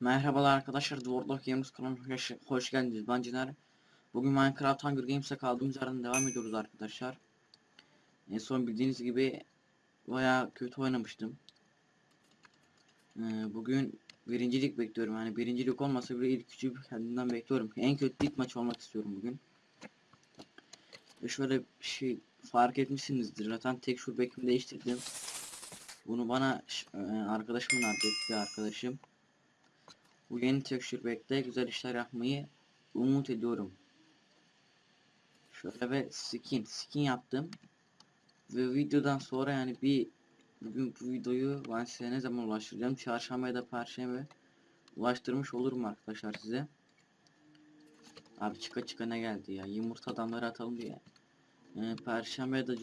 Merhabalar arkadaşlar, of Games kanalına hoş geldiniz. Ben Ciner. Bugün Minecraft Hunger Games'e kaldığımız yerden devam ediyoruz arkadaşlar. En son bildiğiniz gibi baya kötü oynamıştım. Ee, bugün birincilik bekliyorum. Yani birincilik olmasa bile ilk üçü kendimden bekliyorum. En kötü ilk maç olmak istiyorum bugün. Ve şöyle bir şey fark etmişsinizdir. Zaten tek şu bekimi değiştirdim. Bunu bana e, arkadaşım önerdi. Bir arkadaşım. Bu yeni texture pack'te güzel işler yapmayı umut ediyorum. Şöyle bir skin, skin yaptım. Ve videodan sonra yani bir bugün bu videoyu ben size ne zaman ulaştıracağım? Çarşamba ya da perşembe ulaştırmış olurum arkadaşlar size. Abi çıka çıka ne geldi ya? Yumurta adamları atalım diye. Ee, perşembe ya da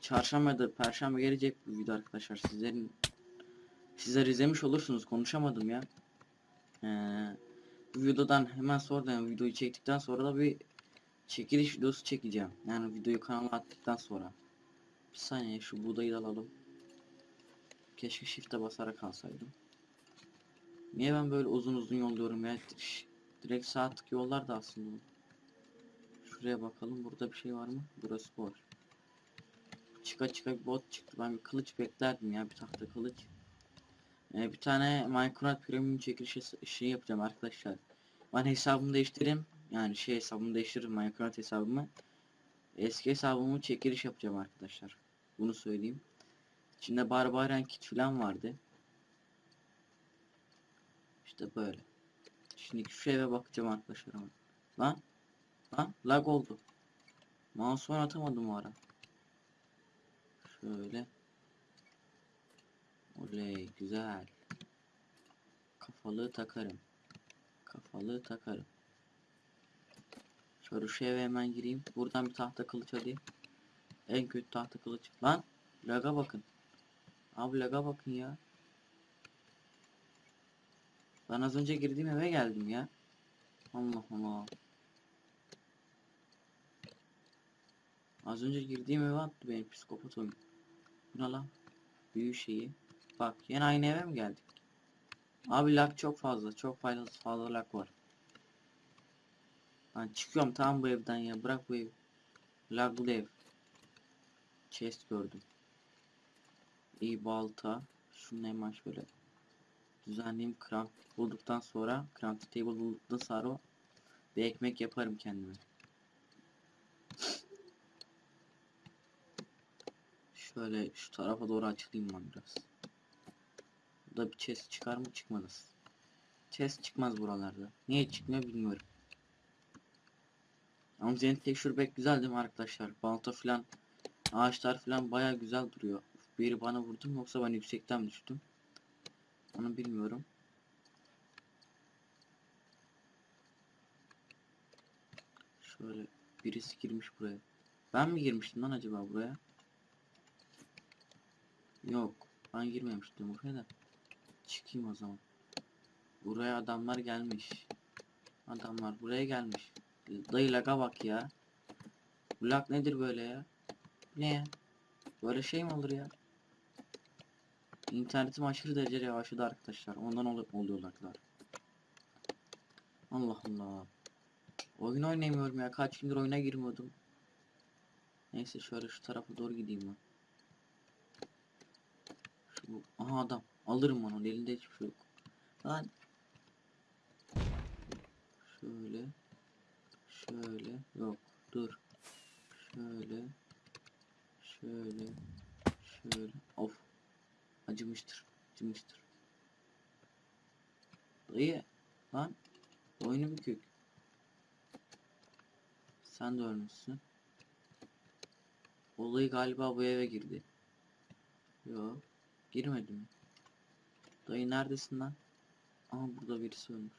çarşamba ya da perşembe gelecek bu video arkadaşlar. Sizlerin sizler izlemiş olursunuz. Konuşamadım ya. Ee, bu videodan hemen sonra yani videoyu çektikten sonra da bir çekiliş videosu çekeceğim. Yani videoyu kanala attıktan sonra. Bir saniye şu buğdayı da alalım. Keşke shift'e basarak alsaydım. Niye ben böyle uzun uzun yolluyorum ya? Direkt saatlik yollar da aslında. Şuraya bakalım burada bir şey var mı? Burası boş. Çıka çıka bir bot çıktı. Ben bir kılıç beklerdim ya bir tahta kılıç. Ee, bir tane Minecraft Premium çekilişi şey yapacağım arkadaşlar. Ben hesabımı değiştireyim. Yani şey hesabımı değiştiririm Minecraft hesabımı. Eski hesabımı çekiliş yapacağım arkadaşlar. Bunu söyleyeyim. İçinde Barbarian kit falan vardı. İşte böyle. Şimdi şu eve bakacağım arkadaşlar. Lan. Lan lag oldu. Mouse'u atamadım o ara. Şöyle. Oley güzel. Kafalığı takarım. Kafalığı takarım. Şöyle şu eve hemen gireyim. Buradan bir tahta kılıç alayım. En kötü tahta kılıç. Lan laga bakın. Abi laga bakın ya. Ben az önce girdiğim eve geldim ya. Allah Allah. Az önce girdiğim eve attı benim psikopat oyun. Bu ne lan? Büyü şeyi. Bak yine aynı eve mi geldik? Abi lag çok fazla. Çok fazla fazla lag var. Ben çıkıyorum tamam bu evden ya. Bırak bu ev. Laglı ev. Chest gördüm. İyi balta. Şunu hemen şöyle düzenleyeyim. Craft bulduktan sonra craft table bulduktan sonra bir ekmek yaparım kendime. Şöyle şu tarafa doğru açılayım ben biraz. Burada bir chest çıkar mı çıkmaz. Chest çıkmaz buralarda. Niye çıkmıyor bilmiyorum. Ama senin texture pack güzel değil mi arkadaşlar? Balta filan ağaçlar filan baya güzel duruyor. Biri bana vurdu mu yoksa ben yüksekten mi düştüm? Onu bilmiyorum. Şöyle birisi girmiş buraya. Ben mi girmiştim lan acaba buraya? Yok. Ben girmemiştim buraya da. Çıkayım o zaman. Buraya adamlar gelmiş. Adamlar buraya gelmiş. Dayı laga bak ya. Lag nedir böyle ya? Ne? Böyle şey mi olur ya? İnternetim aşırı derecede yavaşladı arkadaşlar. Ondan ol oluyor laglar. Allah Allah. Oyun oynayamıyorum ya. Kaç gündür oyuna girmiyordum. Neyse şöyle şu tarafa doğru gideyim ben. Şu aha adam. Alırım onu. Elinde hiçbir şey yok. Lan. Şöyle. Şöyle. Yok. Dur. Şöyle. Şöyle. Şöyle. Of. Acımıştır. Dayı. Lan. Oyunu bükük. Sen de ölmüşsün. Olayı galiba bu eve girdi. Yok. Girmedi mi? Dayı neredesin lan? Aha burada birisi ölmüş.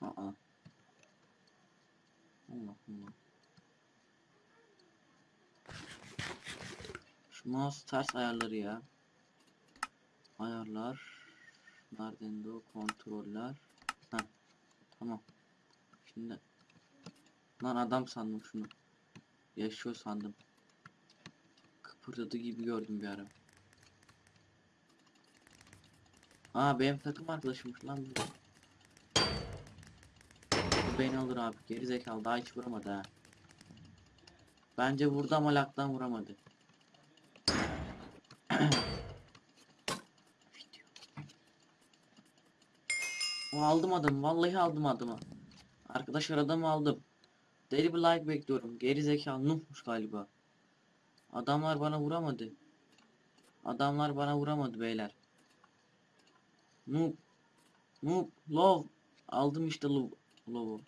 Aa. Allah Allah. Mouse ters ayarları ya. Ayarlar. Nereden o kontroller. Ha. Tamam. Şimdi lan adam sandım şunu. Yaşıyor sandım. Kıpırdadı gibi gördüm bir ara. Aa benim takım arkadaşımmış lan. Bu beni alır abi. Geri zekalı daha hiç vuramadı ha. Bence vurdu ama laktan vuramadı. Aldım adamı. Vallahi aldım adamı. Arkadaşlar adamı aldım. Deli bir like bekliyorum. Geri zekalı Nuh'muş galiba. Adamlar bana vuramadı. Adamlar bana vuramadı beyler. Noob. Noob. Love. Aldım işte love. Love'u.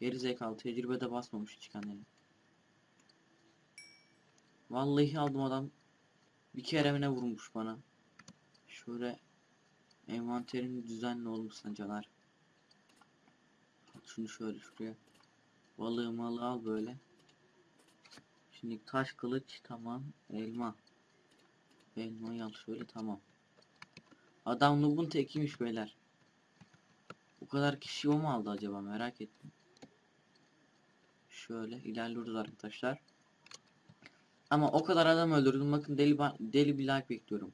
Geri zekalı tecrübede basmamış hiç kendini. Vallahi aldım adam. Bir kere mi ne vurmuş bana. Şöyle envanterin düzenli olmuşsa caner. At Şunu şöyle şuraya. Balığı malı al böyle. Şimdi taş kılıç tamam. Elma. Elmayı al şöyle tamam. Adam Nub'un tekiymiş beyler. Bu kadar kişi o mu aldı acaba merak ettim. Şöyle ilerliyoruz arkadaşlar. Ama o kadar adam öldürdüm. Bakın deli deli bir like bekliyorum.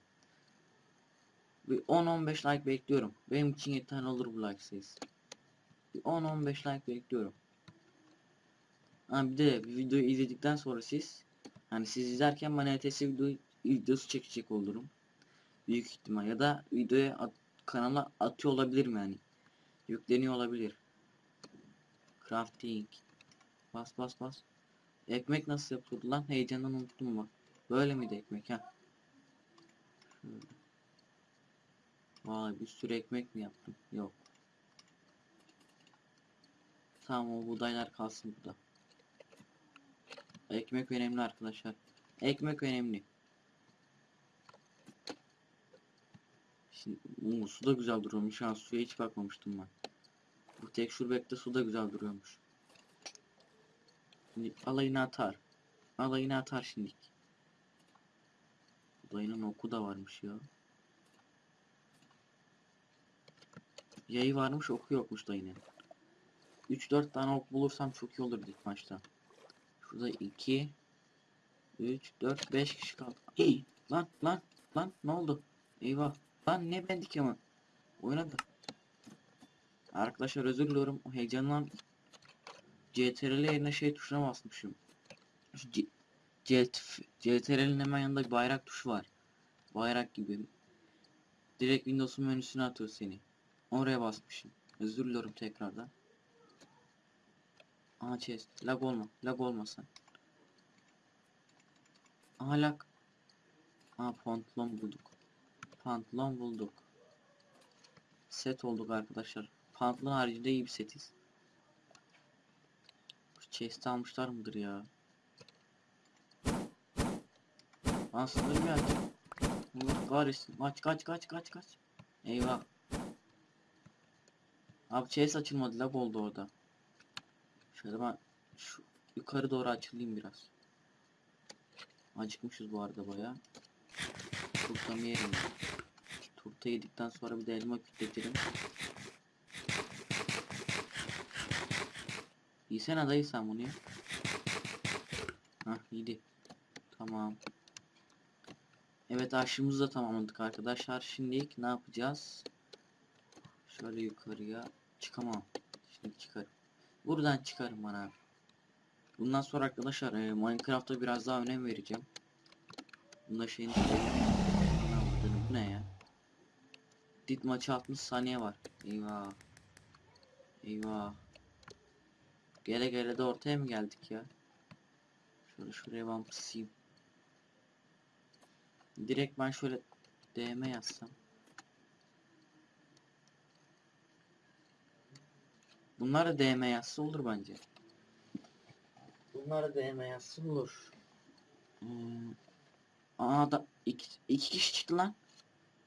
Bir 10-15 like bekliyorum. Benim için yeterli olur bu like sayısı. Bir 10-15 like bekliyorum. Ha bir de bir videoyu izledikten sonra siz hani siz izlerken bana ETS video, videosu çekecek olurum. Büyük ihtimal ya da videoya at- kanala atıyor olabilirim yani. Yükleniyor olabilir. Crafting. Bas bas bas. Ekmek nasıl yapıldı lan? Heyecandan unuttum bak. Böyle miydi ekmek ha? Şöyle. Vay bir sürü ekmek mi yaptım? Yok. Tamam o buğdaylar kalsın burada. Ekmek önemli arkadaşlar. Ekmek önemli. Şimdi Oo, su da güzel duruyormuş. Ha suya hiç bakmamıştım ben. Bu tek şurbekte su da güzel duruyormuş. Şimdi alayını atar. Alayını atar şimdi. Dayının oku da varmış ya. Yayı varmış oku yokmuş dayının. 3-4 tane ok bulursam çok iyi olur ilk maçta. Şurada 2 3 4 5 kişi kaldı. İyi. Lan lan lan ne oldu? Eyvah. Lan ne bendik ama. Oynadı. Arkadaşlar özür diliyorum. O Heyecandan CTRL yerine şey tuşuna basmışım. CTRL'in hemen yanında bayrak tuşu var. Bayrak gibi. Direkt Windows'un menüsüne atıyor seni. Oraya basmışım. Özür diliyorum tekrardan. Aha chest. Lag olma. Lag olmasın. Aha lag. Aha pantolon bulduk. Pantolon bulduk. Set olduk arkadaşlar. Pantolon haricinde iyi bir setiz. Chest almışlar mıdır ya? Lan sınır mı aç? Allah. Kaç kaç kaç kaç kaç. Eyvah. Abi chest açılmadı lag oldu orada. Şöyle ben şu yukarı doğru açılayım biraz. Acıkmışız bu arada baya. Turtamı yerim. Turta yedikten sonra bir de elma kütletirim. Yesene dayı sen bunu ya. Hah yedi. Tamam. Evet aşımızı da tamamladık arkadaşlar. Şimdi ne yapacağız? Şöyle yukarıya çıkamam. Şimdi çıkarım. Buradan çıkarım bana abi. Bundan sonra arkadaşlar e, Minecraft'a biraz daha önem vereceğim. Bunda şeyin bu ne ya? Dit maçı 60 saniye var. Eyvah. Eyvah. Gele gele de ortaya mı geldik ya? Şöyle şuraya ben pısayım. Direkt ben şöyle DM yazsam. Bunlar da DM yazsa olur bence. Bunlar da DM yazsa olur. Hmm. Aa da iki, iki kişi çıktı lan.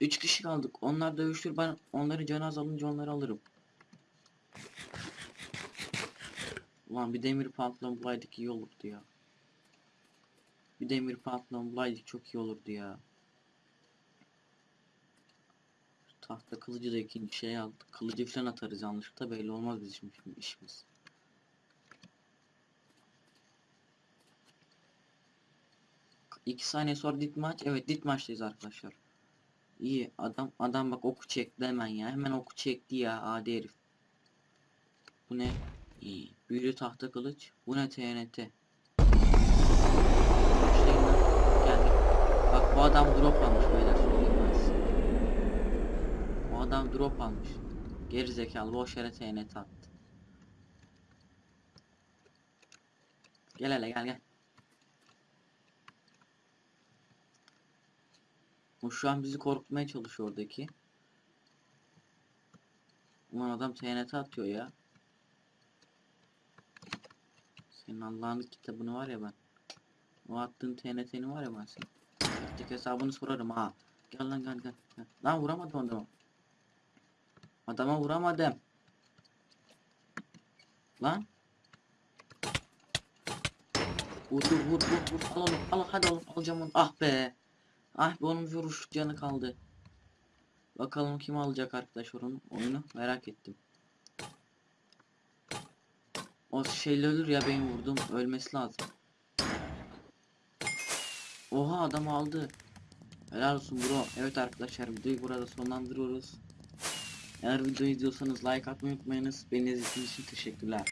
Üç kişi kaldık. Onlar dövüşür ben onları canı azalınca onları alırım. Ulan bir demir pantolon bulaydık iyi olurdu ya. Bir demir pantolon bulaydık çok iyi olurdu ya. Şu Tahta kılıcı da ikinci şey aldık. Kılıcı falan atarız yanlışlıkla belli olmaz bizim şimdi işimiz. İki saniye sonra dit maç. Evet dit maçtayız arkadaşlar. İyi adam adam bak oku çekti hemen ya. Hemen oku çekti ya adi herif. Bu ne? İyi. Büyülü tahta kılıç. Bu ne TNT? Bak bu adam drop almış beyler söyleyeyim ben size. Bu adam drop almış. Geri zekalı boş yere TNT attı. Gel hele gel gel. O şu an bizi korkutmaya çalışıyor oradaki. Ulan adam TNT atıyor ya. Senin Allah'ın kitabını var ya ben. O attığın TNT'ni var ya ben senin. Tek hesabını sorarım ha. Gel lan gel gel. Lan vuramadım adamı. Adama vuramadım. Lan. Vur vur vur vur. Al onu al hadi oğlum alacağım onu. Ah be. Ah be onun bir vuruş canı kaldı. Bakalım kim alacak arkadaş onun oyunu merak ettim. O şeyle ölür ya benim vurdum ölmesi lazım. Oha adam aldı. Helal olsun bro. Evet arkadaşlar videoyu burada sonlandırıyoruz. Eğer videoyu izliyorsanız like atmayı unutmayınız. Beni izlediğiniz için teşekkürler.